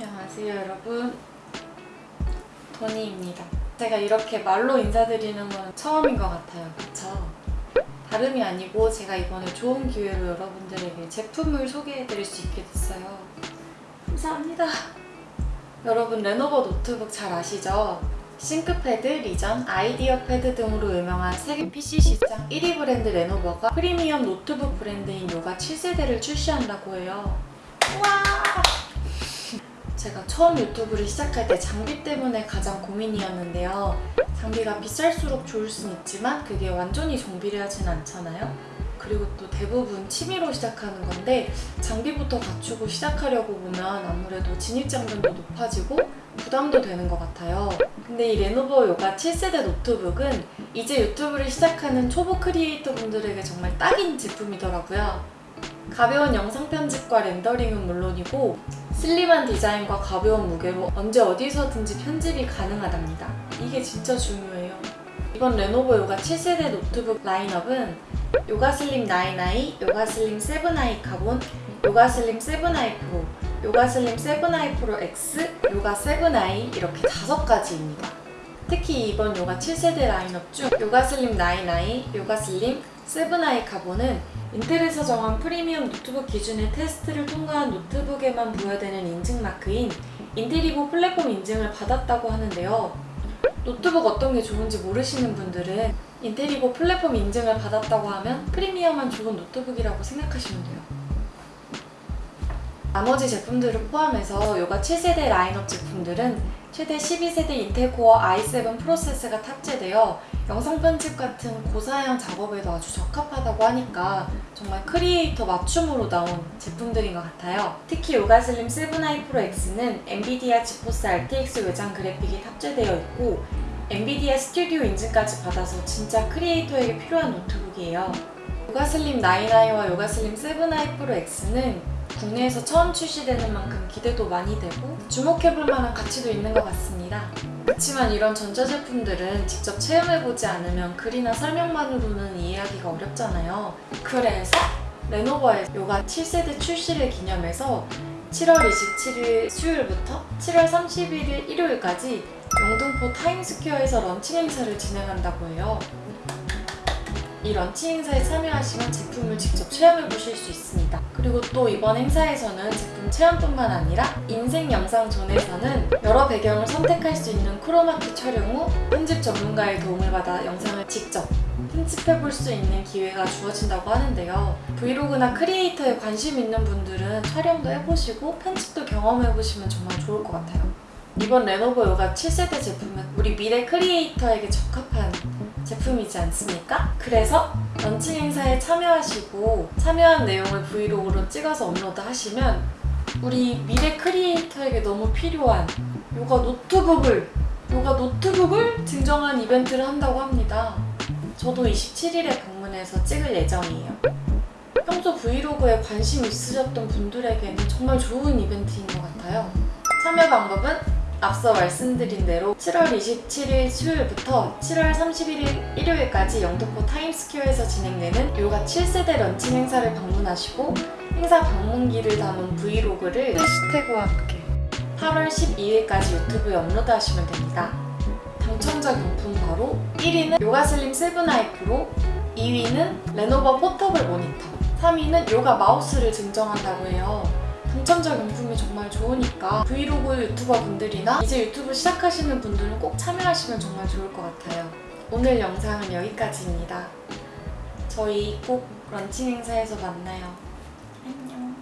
안녕하세요 여러분 도니입니다 제가 이렇게 말로 인사드리는 건 처음인 것 같아요 그쵸? 다름이 아니고 제가 이번에 좋은 기회로 여러분들에게 제품을 소개해드릴 수 있게 됐어요 감사합니다 여러분 레노버 노트북 잘 아시죠? 싱크패드, 리전, 아이디어 패드 등으로 유명한 세계 PC 시장 1위 브랜드 레노버가 프리미엄 노트북 브랜드인 요가 7세대를 출시한다고 해요 와! 제가 처음 유튜브를 시작할 때 장비 때문에 가장 고민이었는데요. 장비가 비쌀수록 좋을 순 있지만 그게 완전히 정비례를 하진 않잖아요. 그리고 또 대부분 취미로 시작하는 건데 장비부터 갖추고 시작하려고 보면 아무래도 진입장벽도 높아지고 부담도 되는 것 같아요. 근데 이 레노버 요가 7세대 노트북은 이제 유튜브를 시작하는 초보 크리에이터 분들에게 정말 딱인 제품이더라고요. 가벼운 영상 편집과 렌더링은 물론이고 슬림한 디자인과 가벼운 무게로 언제 어디서든지 편집이 가능하답니다. 이게 진짜 중요해요. 이번 레노버 요가 7세대 노트북 라인업은 요가 슬림 9i, 요가 슬림 7i 카본, 요가 슬림 7i 프로, 요가 슬림 7i 프로 X, 요가 7i 이렇게 다섯 가지입니다. 특히 이번 요가 7세대 라인업 중 요가 슬림 9i, 요가 슬림 7i 카본은 인텔에서 정한 프리미엄 노트북 기준의 테스트를 통과한 노트북에만 부여되는 인증 마크인 Intel Evo 플랫폼 인증을 받았다고 하는데요. 노트북 어떤 게 좋은지 모르시는 분들은 Intel Evo 플랫폼 인증을 받았다고 하면 프리미엄한 좋은 노트북이라고 생각하시면 돼요. 나머지 제품들을 포함해서 요가 7세대 라인업 제품들은 최대 12세대 인텔 코어 i7 프로세서가 탑재되어 영상 편집 같은 고사양 작업에도 아주 적합하다고 하니까 정말 크리에이터 맞춤으로 나온 제품들인 것 같아요. 특히 요가 슬림 7i 프로 X는 엔비디아 지포스 RTX 외장 그래픽이 탑재되어 있고 엔비디아 스튜디오 인증까지 받아서 진짜 크리에이터에게 필요한 노트북이에요. 요가 슬림 9i와 요가 슬림 7i 프로 X는 국내에서 처음 출시되는 만큼 기대도 많이 되고 주목해볼 만한 가치도 있는 것 같습니다. 그렇지만 이런 전자제품들은 직접 체험해보지 않으면 글이나 설명만으로는 이해하기가 어렵잖아요. 그래서 레노버의 요가 7세대 출시를 기념해서 7월 27일 수요일부터 7월 31일 일요일까지 영등포 타임스퀘어에서 런칭 행사를 진행한다고 해요. 이 런칭 행사에 참여하시면 제품을 직접 체험해 보실 수 있습니다. 그리고 또 이번 행사에서는 제품 체험뿐만 아니라 인생 영상 존에서는 여러 배경을 선택할 수 있는 크로마키 촬영 후 편집 전문가의 도움을 받아 영상을 직접 편집해 볼 수 있는 기회가 주어진다고 하는데요. 브이로그나 크리에이터에 관심 있는 분들은 촬영도 해보시고 편집도 경험해 보시면 정말 좋을 것 같아요. 이번 레노버 요가 7세대 제품은 우리 미래 크리에이터에게 적합한 제품이지 않습니까? 그래서 런칭 행사에 참여하시고 참여한 내용을 브이로그로 찍어서 업로드 하시면 우리 미래 크리에이터에게 너무 필요한 요가 노트북을 요가 노트북을 증정한 이벤트를 한다고 합니다. 저도 27일에 방문해서 찍을 예정이에요. 평소 브이로그에 관심 있으셨던 분들에게는 정말 좋은 이벤트인 것 같아요. 참여 방법은 앞서 말씀드린 대로 7월 27일 수요일부터 7월 31일 일요일까지 영등포 타임스퀘어에서 진행되는 요가 7세대 런칭 행사를 방문하시고 행사 방문기를 담은 브이로그를 해시태그와 함께 8월 12일까지 유튜브에 업로드하시면 됩니다. 당첨자 경품 바로 1위는 요가슬림 7i 프로 2위는 레노버 portable 모니터 3위는 요가 마우스를 증정한다고 해요. 당첨자 경품이 정말 좋으니까 브이로그 유튜버 분들이나 이제 유튜브 시작하시는 분들은 꼭 참여하시면 정말 좋을 것 같아요. 오늘 영상은 여기까지입니다. 저희 꼭 런칭 행사에서 만나요. 안녕.